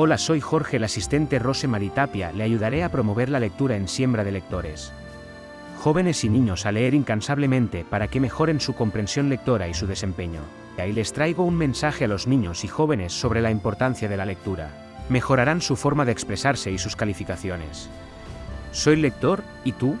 Hola, soy Jorge, el asistente Rose Maritapia, le ayudaré a promover la lectura en Siembra de Lectores. Jóvenes y niños a leer incansablemente para que mejoren su comprensión lectora y su desempeño. Y Ahí les traigo un mensaje a los niños y jóvenes sobre la importancia de la lectura. Mejorarán su forma de expresarse y sus calificaciones. Soy lector, ¿y tú?